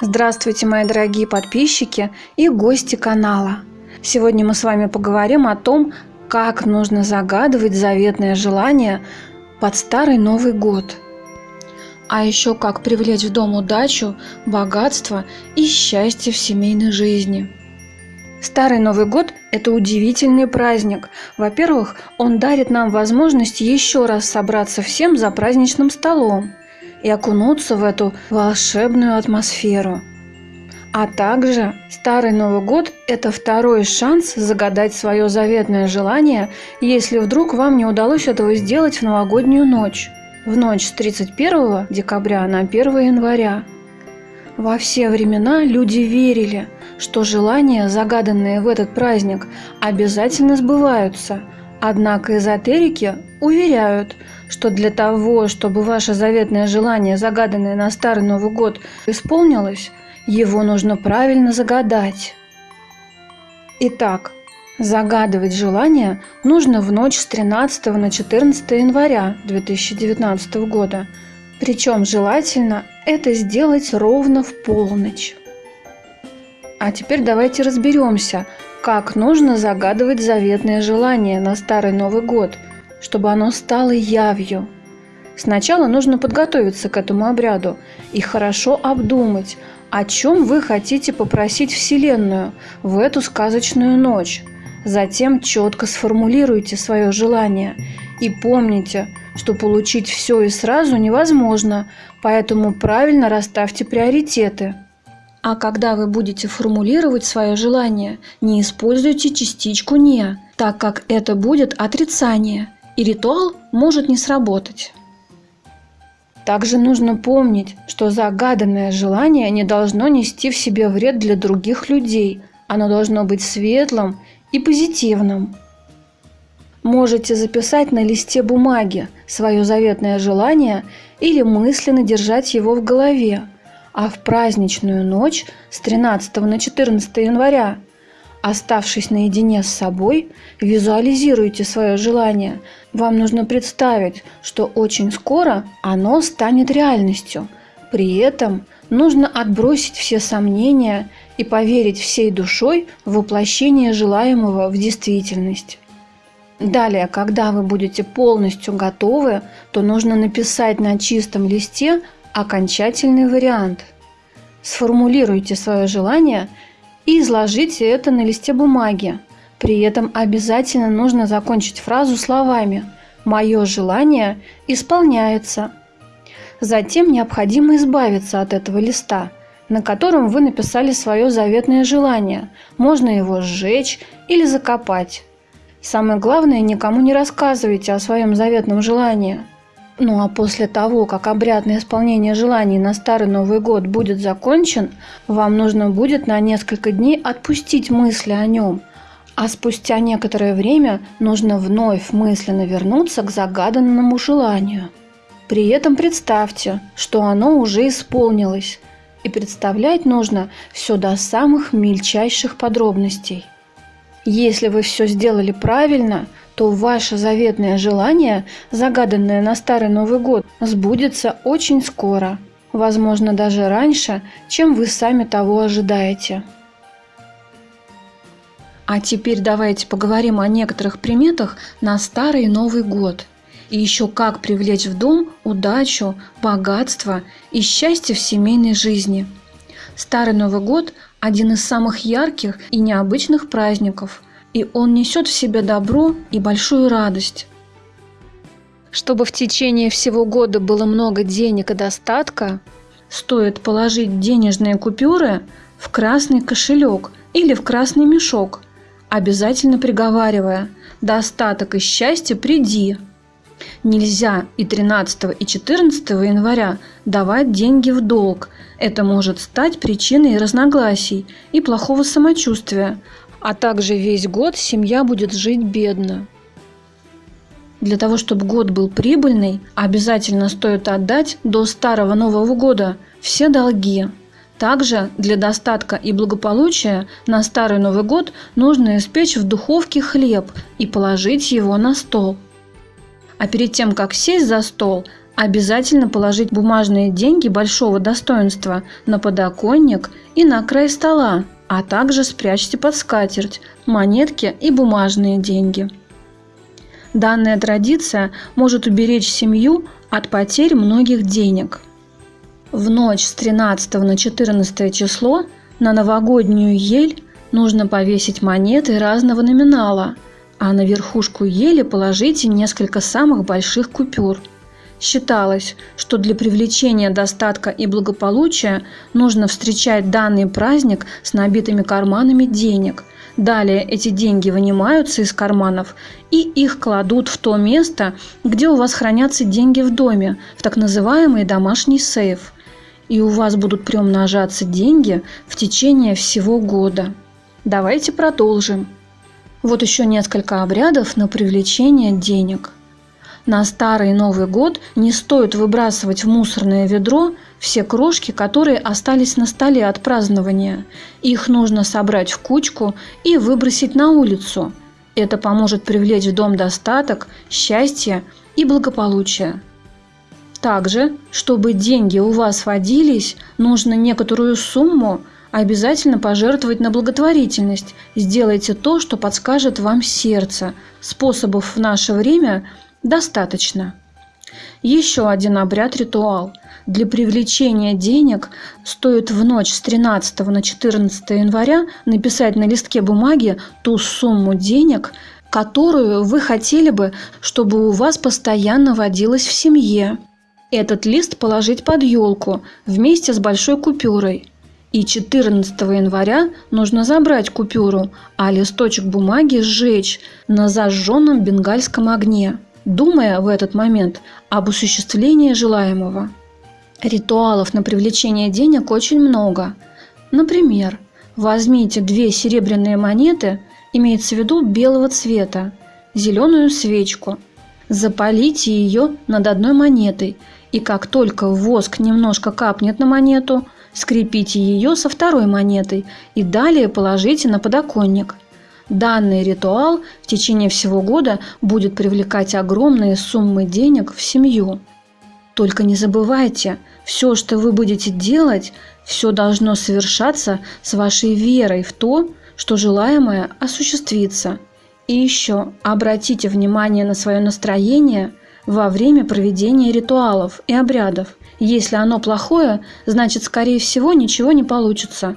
Здравствуйте, мои дорогие подписчики и гости канала. Сегодня мы с вами поговорим о том, как нужно загадывать заветное желание под Старый Новый год. А еще как привлечь в дом удачу, богатство и счастье в семейной жизни. Старый Новый год – это удивительный праздник. Во-первых, он дарит нам возможность еще раз собраться всем за праздничным столом и окунуться в эту волшебную атмосферу. А также Старый Новый год – это второй шанс загадать свое заветное желание, если вдруг вам не удалось этого сделать в новогоднюю ночь, в ночь с 31 декабря на 1 января. Во все времена люди верили, что желания, загаданные в этот праздник, обязательно сбываются – Однако эзотерики уверяют, что для того, чтобы ваше заветное желание, загаданное на Старый Новый год, исполнилось, его нужно правильно загадать. Итак, загадывать желание нужно в ночь с 13 на 14 января 2019 года. Причем желательно это сделать ровно в полночь. А теперь давайте разберемся, как нужно загадывать заветное желание на Старый Новый год, чтобы оно стало явью. Сначала нужно подготовиться к этому обряду и хорошо обдумать, о чем вы хотите попросить Вселенную в эту сказочную ночь. Затем четко сформулируйте свое желание и помните, что получить все и сразу невозможно, поэтому правильно расставьте приоритеты – а когда вы будете формулировать свое желание, не используйте частичку «не», так как это будет отрицание, и ритуал может не сработать. Также нужно помнить, что загаданное желание не должно нести в себе вред для других людей. Оно должно быть светлым и позитивным. Можете записать на листе бумаги свое заветное желание или мысленно держать его в голове – а в праздничную ночь с 13 на 14 января, оставшись наедине с собой, визуализируйте свое желание. Вам нужно представить, что очень скоро оно станет реальностью. При этом нужно отбросить все сомнения и поверить всей душой в воплощение желаемого в действительность. Далее, когда вы будете полностью готовы, то нужно написать на чистом листе окончательный вариант. Сформулируйте свое желание и изложите это на листе бумаги. При этом обязательно нужно закончить фразу словами «Мое желание исполняется». Затем необходимо избавиться от этого листа, на котором вы написали свое заветное желание. Можно его сжечь или закопать. Самое главное, никому не рассказывайте о своем заветном желании – ну а после того, как обряд на исполнение желаний на Старый Новый год будет закончен, вам нужно будет на несколько дней отпустить мысли о нем, а спустя некоторое время нужно вновь мысленно вернуться к загаданному желанию. При этом представьте, что оно уже исполнилось, и представлять нужно все до самых мельчайших подробностей. Если вы все сделали правильно, то ваше заветное желание, загаданное на Старый Новый год, сбудется очень скоро, возможно даже раньше, чем вы сами того ожидаете. А теперь давайте поговорим о некоторых приметах на Старый Новый год. И еще как привлечь в дом удачу, богатство и счастье в семейной жизни. Старый Новый год – один из самых ярких и необычных праздников – и он несет в себе добро и большую радость. Чтобы в течение всего года было много денег и достатка, стоит положить денежные купюры в красный кошелек или в красный мешок, обязательно приговаривая «достаток и счастье приди». Нельзя и 13 и 14 января давать деньги в долг. Это может стать причиной разногласий и плохого самочувствия, а также весь год семья будет жить бедно. Для того, чтобы год был прибыльный, обязательно стоит отдать до Старого Нового года все долги. Также для достатка и благополучия на Старый Новый год нужно испечь в духовке хлеб и положить его на стол. А перед тем, как сесть за стол, Обязательно положить бумажные деньги большого достоинства на подоконник и на край стола, а также спрячьте под скатерть монетки и бумажные деньги. Данная традиция может уберечь семью от потерь многих денег. В ночь с 13 на 14 число на новогоднюю ель нужно повесить монеты разного номинала, а на верхушку ели положите несколько самых больших купюр. Считалось, что для привлечения достатка и благополучия нужно встречать данный праздник с набитыми карманами денег – Далее эти деньги вынимаются из карманов и их кладут в то место, где у вас хранятся деньги в доме, в так называемый домашний сейф. И у вас будут приумножаться деньги в течение всего года. Давайте продолжим. Вот еще несколько обрядов на привлечение денег. На Старый Новый год не стоит выбрасывать в мусорное ведро все крошки, которые остались на столе от празднования. Их нужно собрать в кучку и выбросить на улицу. Это поможет привлечь в дом достаток, счастье и благополучие. Также, чтобы деньги у вас водились, нужно некоторую сумму обязательно пожертвовать на благотворительность. Сделайте то, что подскажет вам сердце. Способов в наше время достаточно. Еще один обряд-ритуал – для привлечения денег стоит в ночь с 13 на 14 января написать на листке бумаги ту сумму денег, которую вы хотели бы, чтобы у вас постоянно водилось в семье. Этот лист положить под елку вместе с большой купюрой. И 14 января нужно забрать купюру, а листочек бумаги сжечь на зажженном бенгальском огне, думая в этот момент об осуществлении желаемого. Ритуалов на привлечение денег очень много. Например, возьмите две серебряные монеты, имеется в виду белого цвета, зеленую свечку, запалите ее над одной монетой, и как только воск немножко капнет на монету, скрепите ее со второй монетой и далее положите на подоконник. Данный ритуал в течение всего года будет привлекать огромные суммы денег в семью. Только не забывайте, все, что вы будете делать, все должно совершаться с вашей верой в то, что желаемое осуществится. И еще обратите внимание на свое настроение во время проведения ритуалов и обрядов. Если оно плохое, значит, скорее всего, ничего не получится,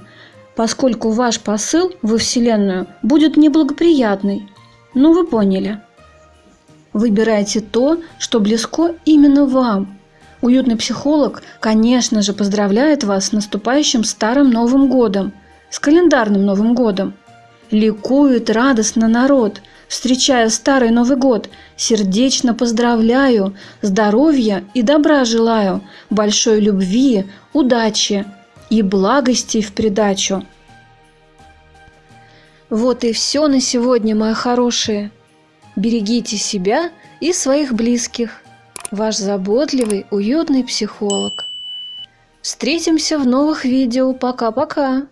поскольку ваш посыл во Вселенную будет неблагоприятный. Ну, вы поняли. Выбирайте то, что близко именно вам – Уютный психолог, конечно же, поздравляет вас с наступающим Старым Новым Годом, с календарным Новым Годом. Ликует радостно народ, встречая Старый Новый Год. Сердечно поздравляю, здоровья и добра желаю, большой любви, удачи и благости в придачу. Вот и все на сегодня, мои хорошие. Берегите себя и своих близких ваш заботливый, уютный психолог. Встретимся в новых видео. Пока-пока!